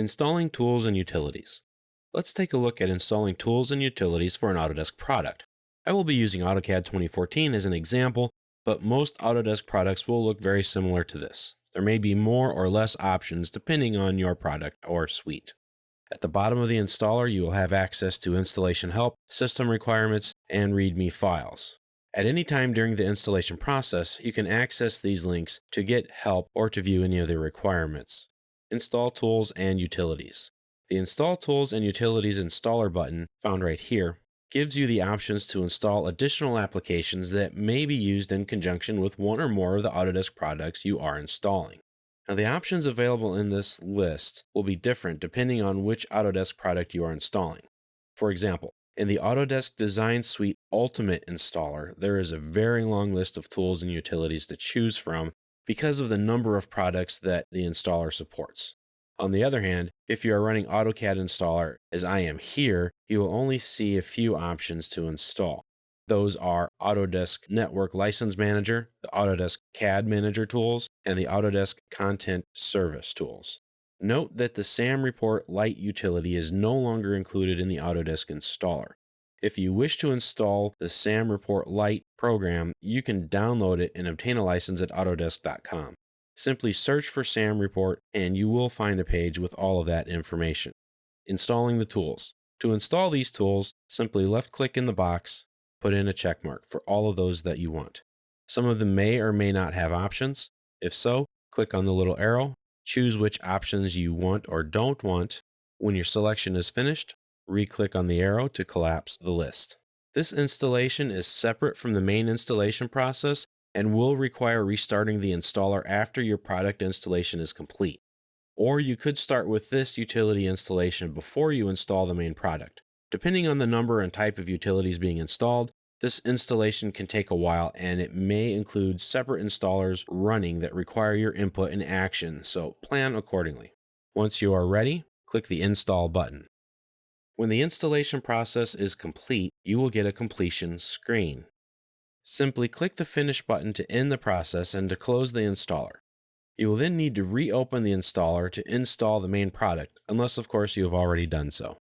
Installing tools and utilities. Let's take a look at installing tools and utilities for an Autodesk product. I will be using AutoCAD 2014 as an example, but most Autodesk products will look very similar to this. There may be more or less options depending on your product or suite. At the bottom of the installer, you will have access to installation help, system requirements, and README files. At any time during the installation process, you can access these links to get help or to view any of the requirements. Install Tools and Utilities. The Install Tools and Utilities Installer button, found right here, gives you the options to install additional applications that may be used in conjunction with one or more of the Autodesk products you are installing. Now, the options available in this list will be different depending on which Autodesk product you are installing. For example, in the Autodesk Design Suite Ultimate installer, there is a very long list of tools and utilities to choose from because of the number of products that the installer supports. On the other hand, if you are running AutoCAD installer as I am here, you will only see a few options to install. Those are Autodesk Network License Manager, the Autodesk CAD Manager tools, and the Autodesk Content Service tools. Note that the SAM Report Lite utility is no longer included in the Autodesk installer. If you wish to install the SAM Report Lite program, you can download it and obtain a license at Autodesk.com. Simply search for SAM Report and you will find a page with all of that information. Installing the tools. To install these tools, simply left click in the box, put in a check mark for all of those that you want. Some of them may or may not have options. If so, click on the little arrow Choose which options you want or don't want. When your selection is finished, re-click on the arrow to collapse the list. This installation is separate from the main installation process and will require restarting the installer after your product installation is complete. Or you could start with this utility installation before you install the main product. Depending on the number and type of utilities being installed, this installation can take a while and it may include separate installers running that require your input and action, so plan accordingly. Once you are ready, click the Install button. When the installation process is complete, you will get a completion screen. Simply click the Finish button to end the process and to close the installer. You will then need to reopen the installer to install the main product, unless of course you have already done so.